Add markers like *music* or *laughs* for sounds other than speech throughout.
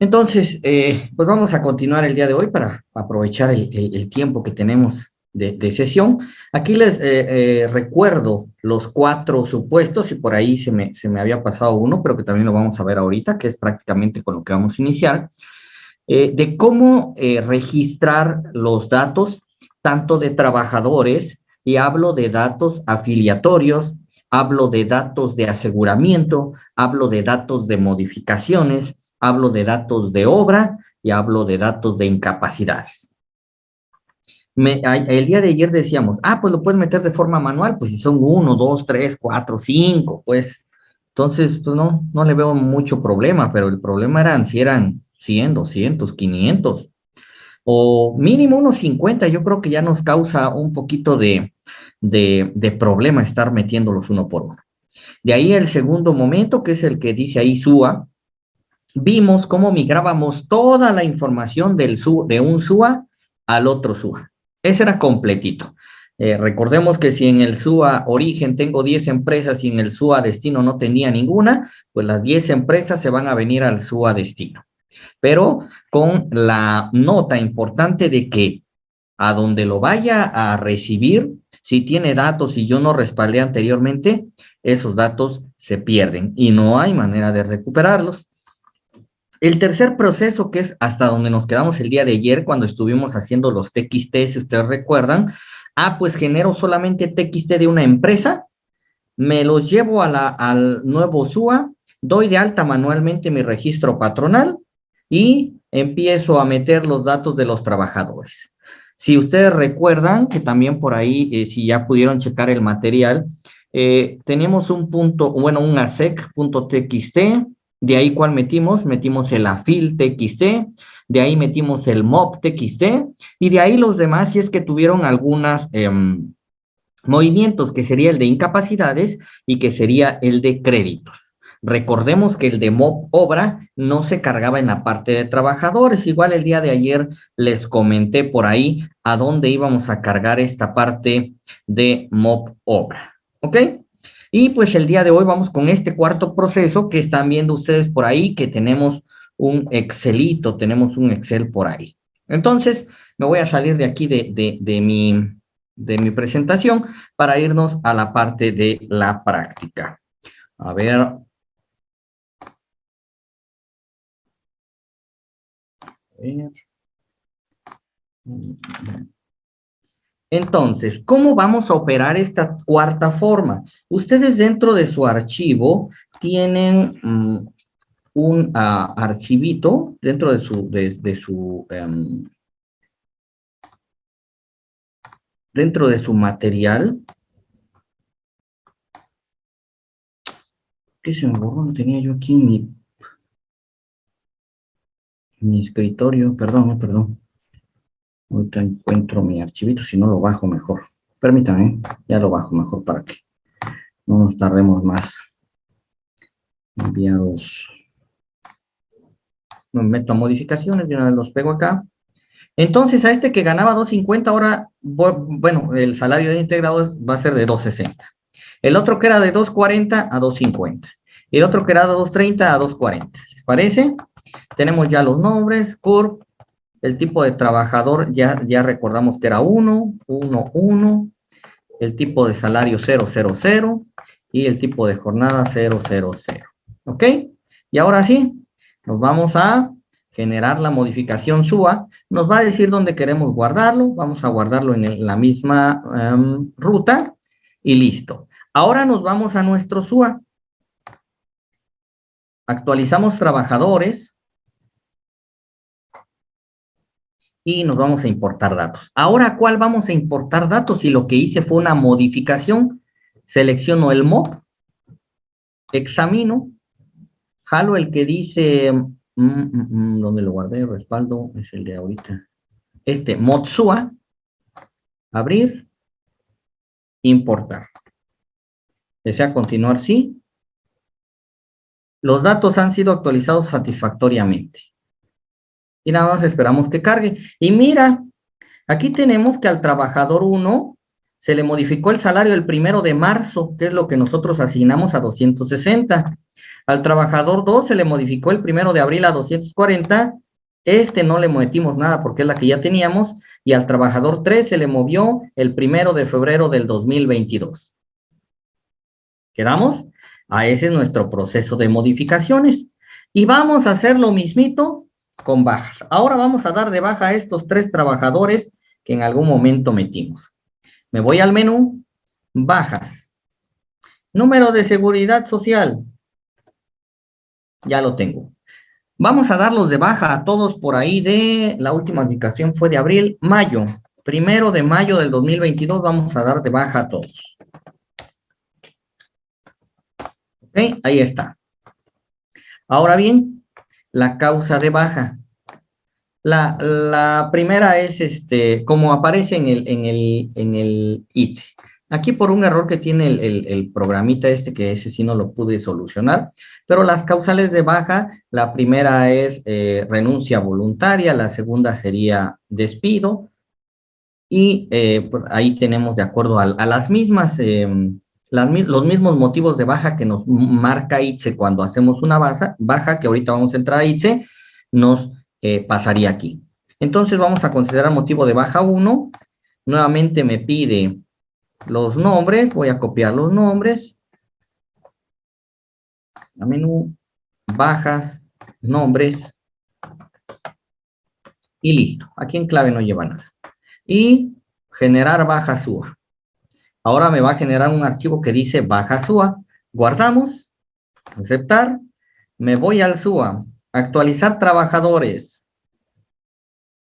Entonces, eh, pues vamos a continuar el día de hoy para aprovechar el, tiempo que tenemos de, sesión. Aquí les eh, eh, recuerdo los cuatro supuestos, y por ahí se me, se me había pasado uno, pero que también lo vamos a ver ahorita, que es prácticamente con lo que vamos a iniciar, de cómo registrar los datos tanto de trabajadores, y hablo de datos afiliatorios, hablo de datos de aseguramiento, hablo de datos de modificaciones, hablo de datos de obra y hablo de datos de incapacidades. el día de ayer decíamos, ah, pues lo puedes meter de forma manual, pues si son uno, dos, tres, cuatro, cinco, pues, entonces, pues no, no le veo mucho problema, pero el problema eran si eran 100, 200, 500, o mínimo unos 50, yo creo que ya nos causa un poquito de, de, de problema estar metiéndolos uno por uno. De ahí el segundo momento, que es el que dice ahí SUA, vimos cómo migrábamos toda la información del de un SUA al otro SUA. Ese era completito. Eh, recordemos que si en el SUA origen tengo 10 empresas y en el SUA destino no tenía ninguna, pues las 10 empresas se van a venir al SUA destino. Pero con la nota importante de que a donde lo vaya a recibir, si tiene datos y yo no respaldé anteriormente, esos datos se pierden y no hay manera de recuperarlos. El tercer proceso, que es hasta donde nos quedamos el día de ayer cuando estuvimos haciendo los TXT, si ustedes recuerdan, ah, pues genero solamente TXT de una empresa, me los llevo al nuevo SUA, doy de alta manualmente mi registro patronal y empiezo a meter los datos de los trabajadores. Si ustedes recuerdan, que también por ahí, eh, si ya pudieron checar el material, eh, tenemos un punto, bueno, un asec.txt, de ahí, ¿cuál metimos? Metimos el afil TXT, de ahí metimos el mob TXT, y de ahí los demás, si es que tuvieron algunos em, movimientos, que sería el de incapacidades y que sería el de créditos. Recordemos que el de mob obra no se cargaba en la parte de trabajadores. Igual el día de ayer les comenté por ahí a dónde íbamos a cargar esta parte de mob obra. ¿Ok? Y pues el día de hoy vamos con este cuarto proceso que están viendo ustedes por ahí, que tenemos un Excelito, tenemos un Excel por ahí. Entonces, me voy a salir de aquí de, de, mi, de mi presentación para irnos a la parte de la práctica. A ver. A ver. Entonces, ¿cómo vamos a operar esta cuarta forma? Ustedes dentro de su archivo tienen mm, un ah, archivito dentro de su, de, su em, dentro de su material. ¿Qué se me borró? Tenía yo aquí mi, mi escritorio, perdón, perdón. Ahorita encuentro mi archivito, si no lo bajo mejor. Permítanme, ya lo bajo mejor para que no nos tardemos más. Enviados. Me meto a modificaciones, de una vez los pego acá. Entonces, a este que ganaba 2.50, ahora, bueno, el salario de integrados va a ser de 2.60. El otro que era de 2.40 a 2.50. El otro que era de 2.30 a 2.40. ¿Les parece? Tenemos ya los nombres, CURP, el tipo de trabajador ya, ya recordamos que era 1, 1, 1. El tipo de salario 0, 0, 0. Y el tipo de jornada 0, 0, 0. ¿Ok? Y ahora sí, nos vamos a generar la modificación SUA. Nos va a decir dónde queremos guardarlo. Vamos a guardarlo en la misma em, ruta. Y listo. Ahora nos vamos a nuestro SUA. Actualizamos trabajadores. Y nos vamos a importar datos. Ahora, ¿cuál vamos a importar datos? Si lo que hice fue una modificación, selecciono el mob, examino, jalo el que dice, mm, mm, mm, ¿dónde lo guardé? Respaldo, es el de ahorita. Este, modsua, abrir, importar. Desea continuar, sí. Los datos han sido actualizados satisfactoriamente y nada más esperamos que cargue. Y mira, aquí tenemos que al trabajador 1 se le modificó el salario el primero de marzo, que es lo que nosotros asignamos a 260. Al trabajador 2 se le modificó el primero de abril a 240, este no le metimos nada porque es la que ya teníamos, y al trabajador 3 se le movió el primero de febrero del 2022. ¿Quedamos? A ese es nuestro proceso de modificaciones. Y vamos a hacer lo mismito con bajas. Ahora vamos a dar de baja a estos tres trabajadores que en algún momento metimos. Me voy al menú, bajas. Número de seguridad social. Ya lo tengo. Vamos a darlos de baja a todos por ahí de, la última indicación fue de abril, mayo. Primero de mayo del 2022 vamos a dar de baja a todos. Ok, ahí está. Ahora bien, la causa de baja. La, primera es, este, como aparece en el, en el, en el IT. Aquí por un error que tiene el, programita este, que ese sí no lo pude solucionar, pero las causales de baja, la primera es eh, renuncia voluntaria, la segunda sería despido, y eh, pues, ahí tenemos de acuerdo a, las mismas, los mismos motivos de baja que nos marca ITSE cuando hacemos una baja, baja que ahorita vamos a entrar a ITSE, nos eh, pasaría aquí. Entonces vamos a considerar motivo de baja 1. Nuevamente me pide los nombres. Voy a copiar los nombres. A menú, bajas, nombres. Y listo. Aquí en clave no lleva nada. Y generar baja SUA. Ahora me va a generar un archivo que dice baja SUA. Guardamos. Aceptar. Me voy al SUA. Actualizar trabajadores.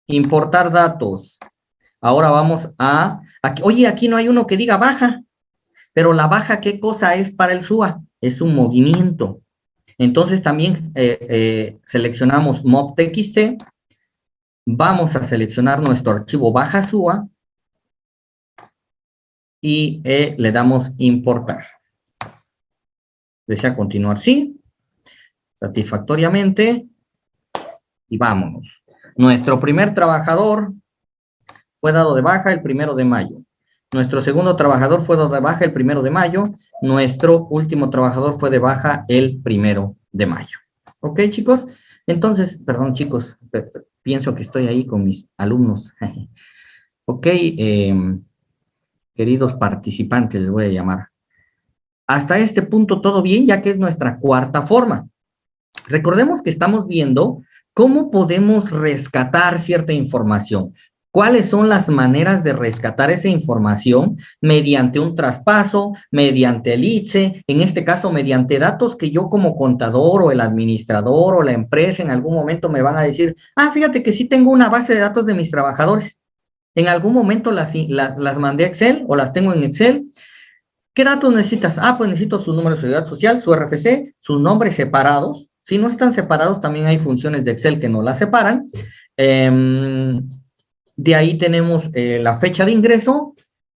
Importar datos. Ahora vamos a... Oye, aquí no hay uno que diga baja. Pero la baja, ¿qué cosa es para el SUA? Es un movimiento. Entonces también eh, eh, seleccionamos mob.txt. Vamos a seleccionar nuestro archivo baja SUA. Y eh, le damos importar. ¿Desea continuar? Sí satisfactoriamente y vámonos. Nuestro primer trabajador fue dado de baja el primero de mayo. Nuestro segundo trabajador fue dado de baja el primero de mayo. Nuestro último trabajador fue de baja el primero de mayo. ¿Ok, chicos? Entonces, perdón, chicos, pienso que estoy ahí con mis alumnos. *laughs* ok, em, queridos participantes, les voy a llamar. Hasta este punto todo bien, ya que es nuestra cuarta forma. Recordemos que estamos viendo cómo podemos rescatar cierta información. ¿Cuáles son las maneras de rescatar esa información? Mediante un traspaso, mediante el ITSE, en este caso mediante datos que yo como contador o el administrador o la empresa en algún momento me van a decir, ah, fíjate que sí tengo una base de datos de mis trabajadores. En algún momento las, las, mandé a Excel o las tengo en Excel. ¿Qué datos necesitas? Ah, pues necesito su número de seguridad social, su RFC, sus nombres separados, si no están separados, también hay funciones de Excel que no las separan. Em, de ahí tenemos eh, la fecha de ingreso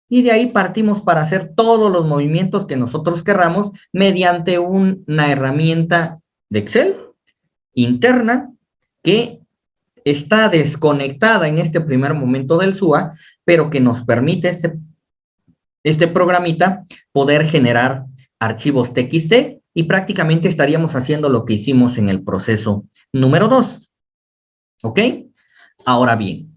y de ahí partimos para hacer todos los movimientos que nosotros querramos mediante una herramienta de Excel interna que está desconectada en este primer momento del SUA, pero que nos permite este, este programita poder generar archivos TXT y prácticamente estaríamos haciendo lo que hicimos en el proceso número 2. ¿Ok? Ahora bien,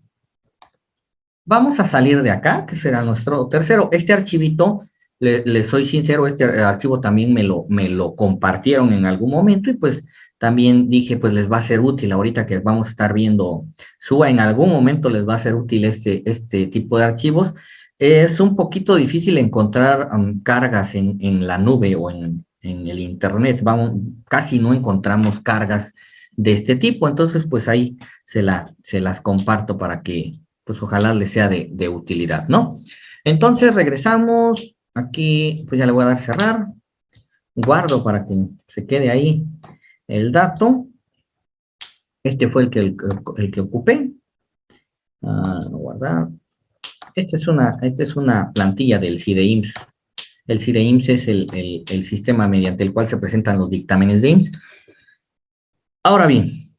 vamos a salir de acá, que será nuestro tercero. Este archivito, le, soy sincero, este archivo también me lo, me lo compartieron en algún momento y pues también dije, pues les va a ser útil ahorita que vamos a estar viendo SUA, en algún momento les va a ser útil este, este tipo de archivos. Es un poquito difícil encontrar um, cargas en, en, la nube o en, en el internet, vamos, casi no encontramos cargas de este tipo, entonces pues ahí se, la, se las comparto para que pues ojalá les sea de, de utilidad, ¿no? Entonces regresamos, aquí pues ya le voy a dar cerrar, guardo para que se quede ahí el dato, este fue el que, el, que ocupé, ah, guardar, esta es, una, esta es una plantilla del CIDEIMS el CIDEIMS es el, sistema mediante el cual se presentan los dictámenes de IMSS. Ahora bien,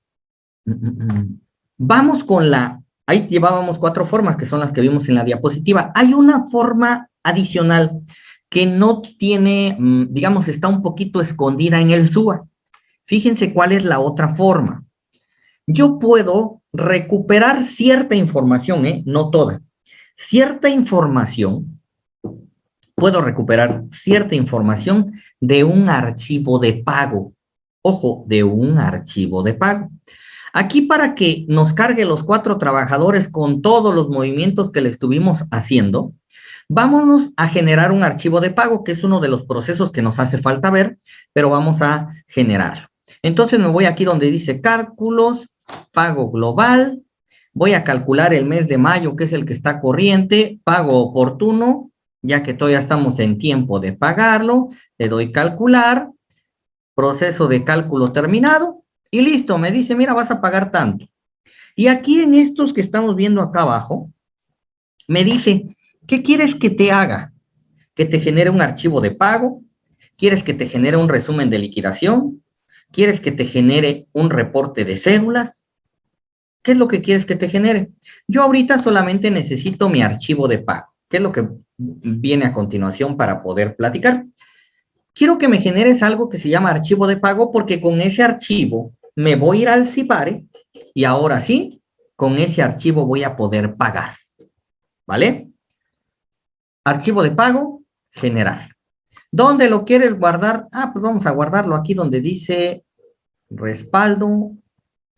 vamos con la... Ahí llevábamos cuatro formas, que son las que vimos en la diapositiva. Hay una forma adicional que no tiene, mm, digamos, está un poquito escondida en el SUA. Fíjense cuál es la otra forma. Yo puedo recuperar cierta información, ¿eh? no toda, cierta información, puedo recuperar cierta información de un archivo de pago. Ojo, de un archivo de pago. Aquí para que nos cargue los cuatro trabajadores con todos los movimientos que le estuvimos haciendo, vámonos a generar un archivo de pago, que es uno de los procesos que nos hace falta ver, pero vamos a generarlo. Entonces me voy aquí donde dice cálculos, pago global, voy a calcular el mes de mayo, que es el que está corriente, pago oportuno, ya que todavía estamos en tiempo de pagarlo, le doy calcular, proceso de cálculo terminado, y listo, me dice, mira, vas a pagar tanto. Y aquí en estos que estamos viendo acá abajo, me dice, ¿qué quieres que te haga? ¿Que te genere un archivo de pago? ¿Quieres que te genere un resumen de liquidación? ¿Quieres que te genere un reporte de cédulas? ¿Qué es lo que quieres que te genere? Yo ahorita solamente necesito mi archivo de pago, que es lo que viene a continuación para poder platicar. Quiero que me generes algo que se llama archivo de pago porque con ese archivo me voy a ir al CIPARE y ahora sí, con ese archivo voy a poder pagar. ¿Vale? Archivo de pago, generar. ¿Dónde lo quieres guardar? Ah, pues vamos a guardarlo aquí donde dice respaldo,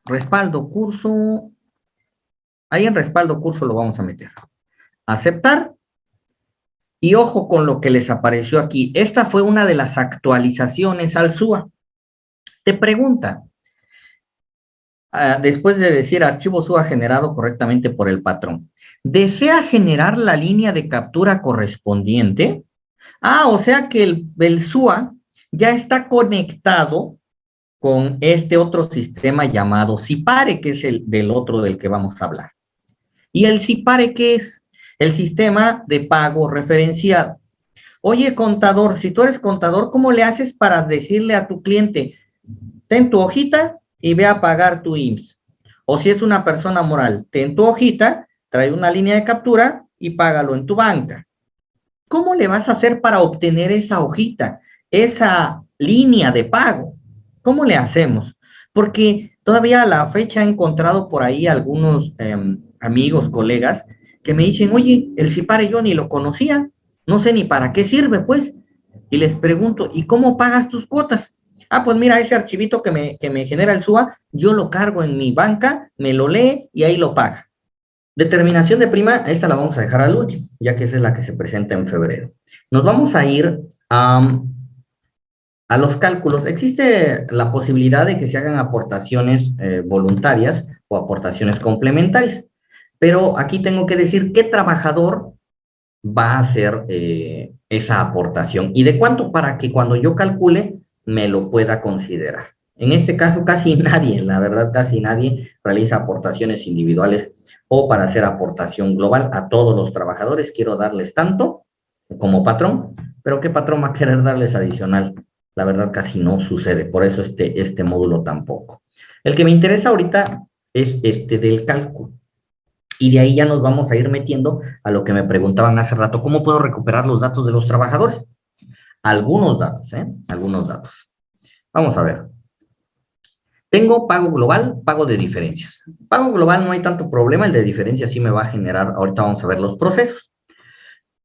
respaldo curso. Ahí en respaldo curso lo vamos a meter. Aceptar. Y ojo con lo que les apareció aquí. Esta fue una de las actualizaciones al SUA. Te pregunta, Ah, después de decir archivo SUA generado correctamente por el patrón. ¿Desea generar la línea de captura correspondiente? Ah, o sea que el, el SUA ya está conectado con este otro sistema llamado CIPARE, que es el del otro del que vamos a hablar. ¿Y el CIPARE qué es? El sistema de pago referenciado. Oye, contador, si tú eres contador, ¿cómo le haces para decirle a tu cliente, ten tu hojita y ve a pagar tu IMSS. O si es una persona moral, ten tu hojita, trae una línea de captura y págalo en tu banca. ¿Cómo le vas a hacer para obtener esa hojita, esa línea de pago? ¿Cómo le hacemos? Porque todavía a la fecha he encontrado por ahí algunos em, amigos, colegas, que me dicen, oye, el CIPARE yo ni lo conocía, no sé ni para qué sirve, pues. Y les pregunto, ¿y cómo pagas tus cuotas? Ah, pues mira, ese archivito que me, genera el SUA, yo lo cargo en mi banca, me lo lee y ahí lo paga. Determinación de prima, esta la vamos a dejar al último, ya que esa es la que se presenta en febrero. Nos vamos a ir a, los cálculos. Existe la posibilidad de que se hagan aportaciones eh, voluntarias o aportaciones complementarias, pero aquí tengo que decir qué trabajador va a hacer eh, esa aportación y de cuánto para que cuando yo calcule me lo pueda considerar. En este caso, casi *laughs* nadie, la verdad, casi nadie realiza aportaciones individuales o para hacer aportación global a todos los trabajadores. Quiero darles tanto como patrón, pero ¿qué patrón va a querer darles adicional? La verdad, casi no sucede, por eso este, este módulo tampoco. El que me interesa ahorita es este del cálculo. Y de ahí ya nos vamos a ir metiendo a lo que me preguntaban hace rato, ¿cómo puedo recuperar los datos de los trabajadores? algunos datos, ¿eh? Algunos datos. Vamos a ver. Tengo pago global, pago de diferencias. Pago global no hay tanto problema, el de diferencias sí me va a generar, ahorita vamos a ver los procesos.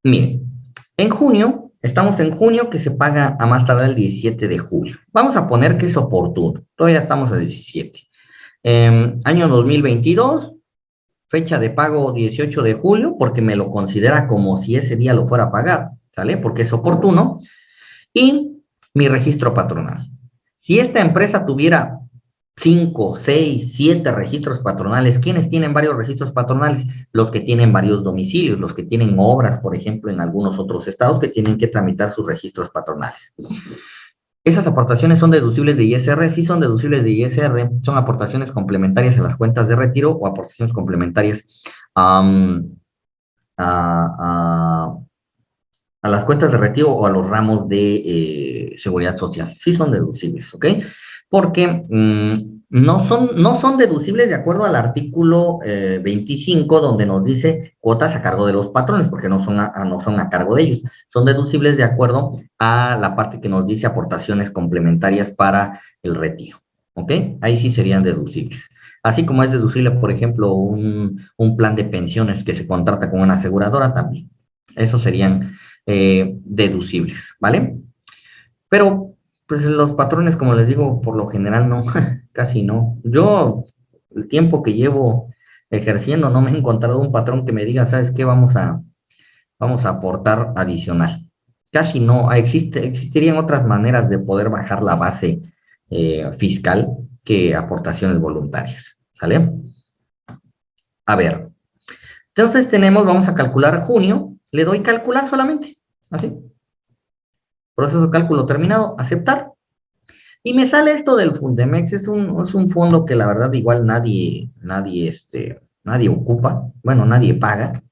Miren, en junio, estamos en junio que se paga a más tardar el 17 de julio. Vamos a poner que es oportuno, todavía estamos a 17. Em, año 2022, fecha de pago 18 de julio, porque me lo considera como si ese día lo fuera a pagar, ¿sale? Porque es oportuno y mi registro patronal. Si esta empresa tuviera 5, 6, 7 registros patronales, ¿quiénes tienen varios registros patronales? Los que tienen varios domicilios, los que tienen obras, por ejemplo, en algunos otros estados que tienen que tramitar sus registros patronales. Esas aportaciones son deducibles de ISR, sí son deducibles de ISR, son aportaciones complementarias a las cuentas de retiro o aportaciones complementarias a, a las cuentas de retiro o a los ramos de eh, seguridad social. Sí son deducibles, ¿ok? Porque mm, no, son, no son deducibles de acuerdo al artículo 25, eh, donde nos dice cuotas a cargo de los patrones, porque no son, a, no son a cargo de ellos. Son deducibles de acuerdo a la parte que nos dice aportaciones complementarias para el retiro, ¿ok? Ahí sí serían deducibles. Así como es deducible, por ejemplo, un, plan de pensiones que se contrata con una aseguradora también. Esos serían eh, deducibles, ¿vale? Pero, pues los patrones, como les digo, por lo general no, *laughs* casi no. Yo, el tiempo que llevo ejerciendo, no me he encontrado un patrón que me diga, ¿sabes qué? Vamos a, vamos a aportar adicional. Casi no, existe, existirían otras maneras de poder bajar la base eh, fiscal que aportaciones voluntarias, ¿sale? A ver, entonces tenemos, vamos a calcular junio, le doy calcular solamente, así. Proceso cálculo terminado, aceptar. Y me sale esto del Fundemex, es un, es un fondo que la verdad igual nadie, nadie, este, nadie ocupa, bueno, nadie paga.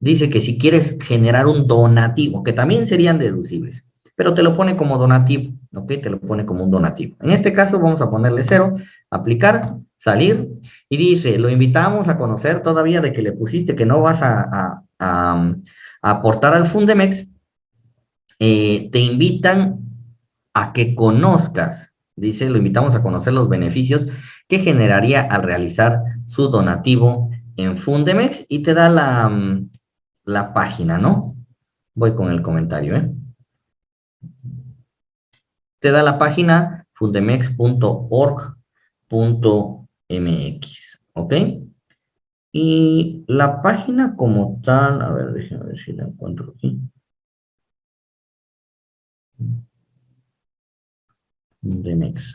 Dice que si quieres generar un donativo, que también serían deducibles, pero te lo pone como donativo, ¿ok? Te lo pone como un donativo. En este caso vamos a ponerle cero, aplicar, salir, y dice, lo invitamos a conocer todavía de que le pusiste que no vas a, aportar al Fundemex, eh, te invitan a que conozcas, dice, lo invitamos a conocer los beneficios que generaría al realizar su donativo en Fundemex y te da la, la página, ¿no? Voy con el comentario, ¿eh? te da la página fundemex.org.mx, ¿ok? Y la página como tal, a ver, déjenme ver si la encuentro aquí. Fundemex.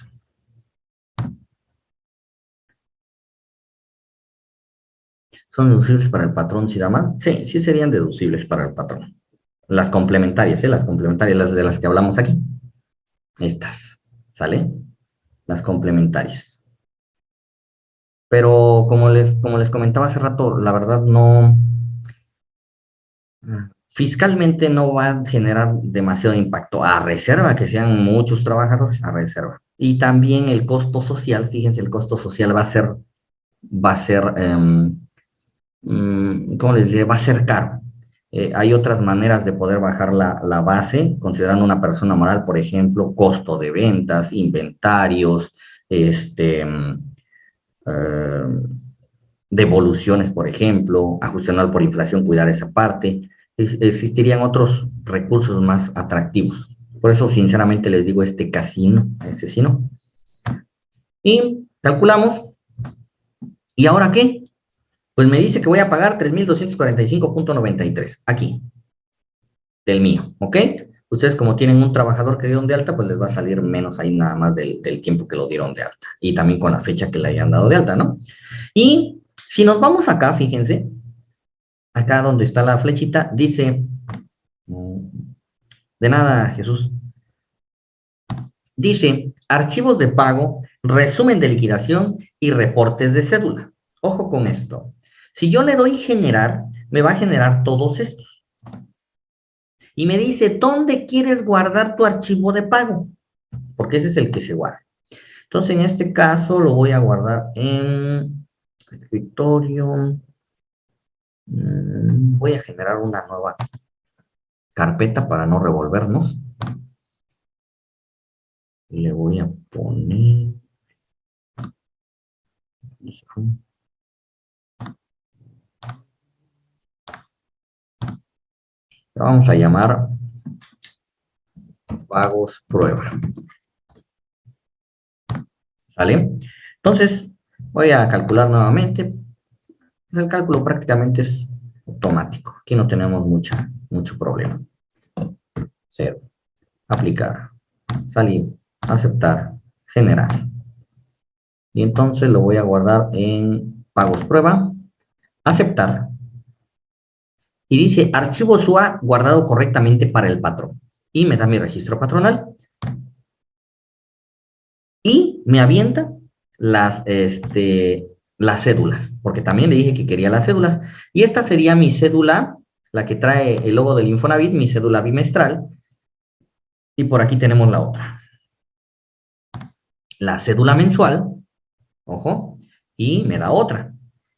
¿Son deducibles para el patrón si da más? Sí, sí serían deducibles para el patrón. Las complementarias, ¿eh? Las complementarias, las de las que hablamos aquí. Estas, ¿sale? Las complementarias. Pero como les, como les comentaba hace rato, la verdad no... Fiscalmente no va a generar demasiado impacto a reserva, que sean muchos trabajadores a reserva. Y también el costo social, fíjense, el costo social va a ser, va a ser, em, mm, ¿cómo les diré? Va a ser caro. Eh, hay otras maneras de poder bajar la, base, considerando una persona moral, por ejemplo, costo de ventas, inventarios, este, eh, devoluciones, por ejemplo, ajuste por inflación, cuidar esa parte. Existirían otros recursos más atractivos. Por eso, sinceramente, les digo este casino, este sí no. Y calculamos. ¿Y ahora qué? Pues me dice que voy a pagar 3.245.93, aquí, del mío, ¿ok? Ustedes como tienen un trabajador que dieron de alta, pues les va a salir menos ahí nada más del, tiempo que lo dieron de alta. Y también con la fecha que le hayan dado de alta, ¿no? Y si nos vamos acá, fíjense, acá donde está la flechita, dice, de nada, Jesús, dice, archivos de pago, resumen de liquidación y reportes de cédula. Ojo con esto. Si yo le doy generar, me va a generar todos estos. Y me dice, ¿dónde quieres guardar tu archivo de pago? Porque ese es el que se guarda. Entonces, en este caso, lo voy a guardar en escritorio. Mm, voy a generar una nueva carpeta para no revolvernos. Le voy a poner vamos a llamar pagos prueba. ¿Sale? Entonces, voy a calcular nuevamente. El cálculo prácticamente es automático. Aquí no tenemos mucha, mucho problema. Cero. Aplicar. Salir. Aceptar. Generar. Y entonces lo voy a guardar en pagos prueba. Aceptar y dice archivo SUA guardado correctamente para el patrón. Y me da mi registro patronal. Y me avienta las, este, las cédulas, porque también le dije que quería las cédulas. Y esta sería mi cédula, la que trae el logo del Infonavit, mi cédula bimestral. Y por aquí tenemos la otra. La cédula mensual, ojo, y me da otra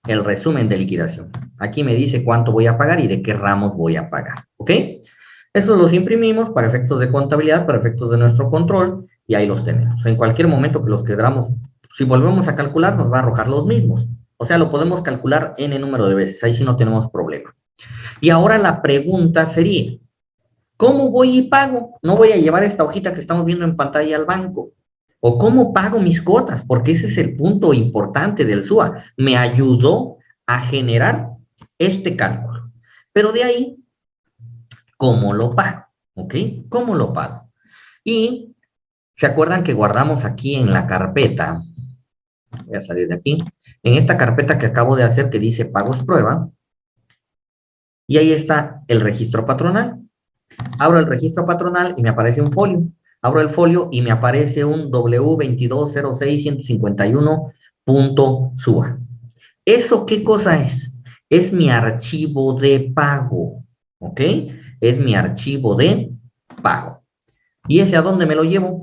el resumen de liquidación. Aquí me dice cuánto voy a pagar y de qué ramos voy a pagar, ¿ok? Eso los imprimimos para efectos de contabilidad, para efectos de nuestro control, y ahí los tenemos. En cualquier momento que los queramos, si volvemos a calcular, nos va a arrojar los mismos. O sea, lo podemos calcular n número de veces, ahí sí no tenemos problema. Y ahora la pregunta sería, ¿cómo voy y pago? No voy a llevar esta hojita que estamos viendo en pantalla al banco. ¿O cómo pago mis cuotas? Porque ese es el punto importante del SUA. Me ayudó a generar este cálculo. Pero de ahí, ¿cómo lo pago? ¿Ok? ¿Cómo lo pago? Y ¿se acuerdan que guardamos aquí en la carpeta? Voy a salir de aquí. En esta carpeta que acabo de hacer que dice pagos prueba. Y ahí está el registro patronal. Abro el registro patronal y me aparece un folio. Abro el folio y me aparece un W206.151.SUA. ¿Eso qué cosa es? Es mi archivo de pago, ¿ok? Es mi archivo de pago. ¿Y ese a dónde me lo llevo?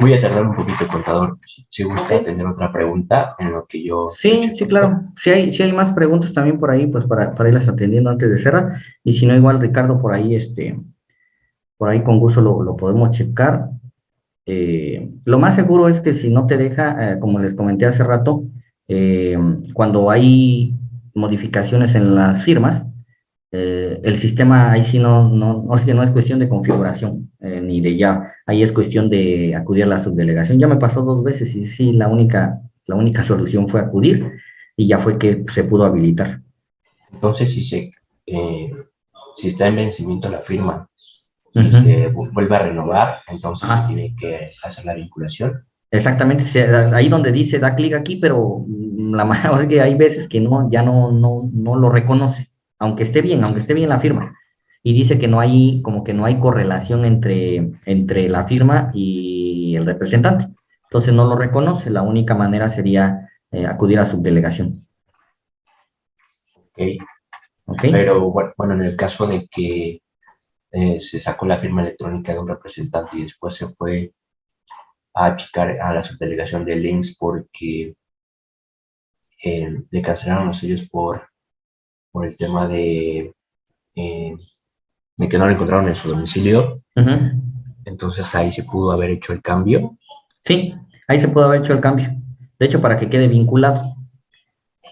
Voy a tardar un poquito, contador. Si gusta tener otra pregunta en lo que yo... Sí, sí, claro. Si hay, si hay más preguntas también por ahí, pues para, para irlas atendiendo antes de cerrar. Y si no, igual Ricardo por ahí, este, por ahí con gusto lo, lo podemos checar. Eh, lo más seguro es que si no te deja, eh, como les comenté hace rato, eh, cuando hay modificaciones en las firmas, el sistema ahí sí no, no, no, no es cuestión de configuración, ni de ya, ahí es cuestión de acudir a la subdelegación. Ya me pasó dos veces y sí, la única, la única solución fue acudir y ya fue que se pudo habilitar. Entonces, si, se, eh, si está en vencimiento la firma y se vuelve a renovar, entonces se tiene que hacer la vinculación. Exactamente, ahí donde dice da clic aquí, pero la *laughs* mayoría que hay veces que no, ya no, no, no lo reconoce aunque esté bien, aunque esté bien la firma. Y dice que no hay, como que no hay correlación entre, entre la firma y el representante. Entonces no lo reconoce, la única manera sería eh, acudir a su delegación. Okay. Pero bueno, en el caso de que eh, se sacó la firma electrónica de un representante y después se fue a achicar a la subdelegación de links porque eh, le cancelaron los sellos por por el tema de, eh, de que no lo encontraron en su domicilio. Entonces ahí se pudo haber hecho el cambio. Sí, ahí se pudo haber hecho el cambio. De hecho, para que quede vinculado.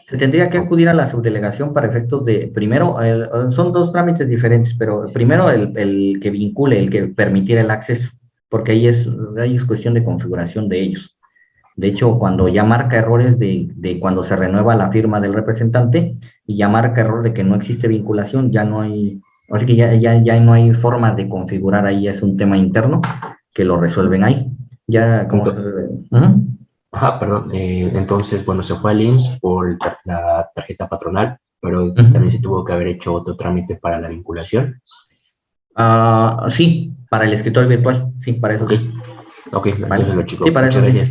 Se tendría que acudir a la subdelegación para efectos de, primero, son dos trámites diferentes, pero primero el, el, que vincule, el que permitiera el acceso, porque ahí es, ahí es cuestión de configuración de ellos. De hecho, cuando ya marca errores de, de, cuando se renueva la firma del representante y ya marca error de que no existe vinculación, ya no hay, así que ya, ya, ya no hay forma de configurar ahí, es un tema interno que lo resuelven ahí. Ya como... Ajá, perdón. Eh, entonces, bueno, se fue al INS por la tarjeta patronal, pero también se tuvo que haber hecho otro trámite para la vinculación. Ah, sí, para el escritorio virtual, sí, para eso sí. Ok, vale. lo chico. Sí, para eso sí.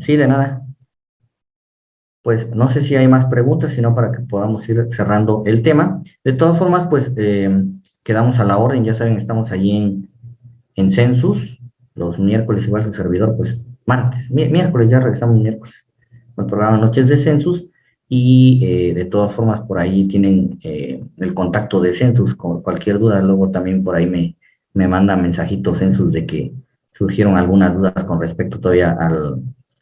Sí, de nada. Pues no sé si hay más preguntas, sino para que podamos ir cerrando el tema. De todas formas, pues eh, quedamos a la orden, ya saben, estamos allí en, en Census, los miércoles igual su servidor, pues martes, miércoles, ya regresamos miércoles, el programa Noches de Census, y eh, de todas formas por ahí tienen eh, el contacto de Census, con cualquier duda, luego también por ahí me, me mandan mensajitos Census de que surgieron algunas dudas con respecto todavía al,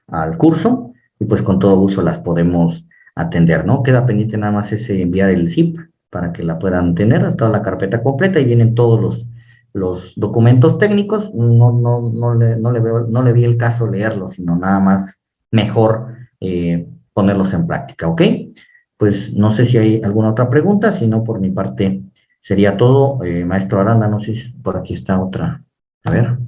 al curso y pues con todo gusto las podemos atender, ¿no? Queda pendiente nada más ese enviar el zip para que la puedan tener, toda la carpeta completa y vienen todos los, los documentos técnicos, no, no, no, le, no, le veo, no le vi el caso leerlos, sino nada más mejor eh, ponerlos en práctica, ¿ok? Pues no sé si hay alguna otra pregunta, si no por mi parte sería todo. Eh, maestro Aranda, no sé si por aquí está otra. A ver.